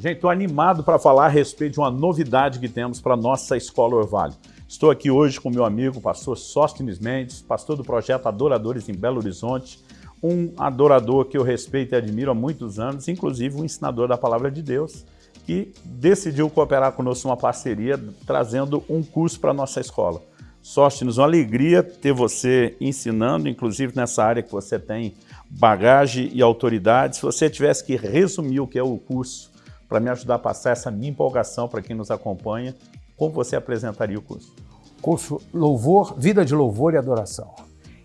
Gente, estou animado para falar a respeito de uma novidade que temos para a nossa Escola Orvalho. Estou aqui hoje com meu amigo, pastor Sóstenes Mendes, pastor do projeto Adoradores em Belo Horizonte, um adorador que eu respeito e admiro há muitos anos, inclusive um ensinador da Palavra de Deus, que decidiu cooperar conosco numa parceria, trazendo um curso para a nossa escola. Sóstenes, uma alegria ter você ensinando, inclusive nessa área que você tem bagagem e autoridade. Se você tivesse que resumir o que é o curso, para me ajudar a passar essa minha empolgação para quem nos acompanha, como você apresentaria o curso? Curso Louvor, Vida de Louvor e Adoração.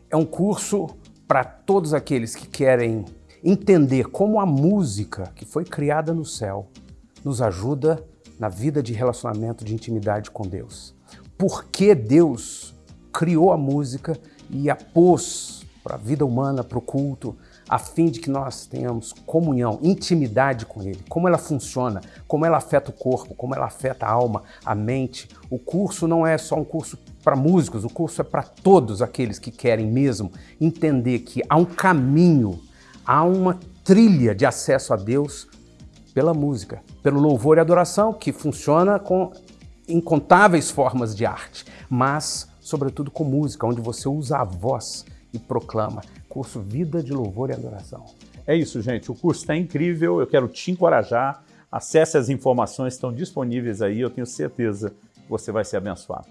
É um curso para todos aqueles que querem entender como a música que foi criada no céu nos ajuda na vida de relacionamento, de intimidade com Deus. Por que Deus criou a música e a pôs para a vida humana, para o culto, a fim de que nós tenhamos comunhão, intimidade com Ele, como ela funciona, como ela afeta o corpo, como ela afeta a alma, a mente. O curso não é só um curso para músicos, o curso é para todos aqueles que querem mesmo entender que há um caminho, há uma trilha de acesso a Deus pela música, pelo louvor e adoração, que funciona com incontáveis formas de arte, mas sobretudo com música, onde você usa a voz e proclama. Curso Vida de Louvor e Adoração. É isso, gente. O curso está incrível. Eu quero te encorajar. Acesse as informações, estão disponíveis aí. Eu tenho certeza que você vai ser abençoado.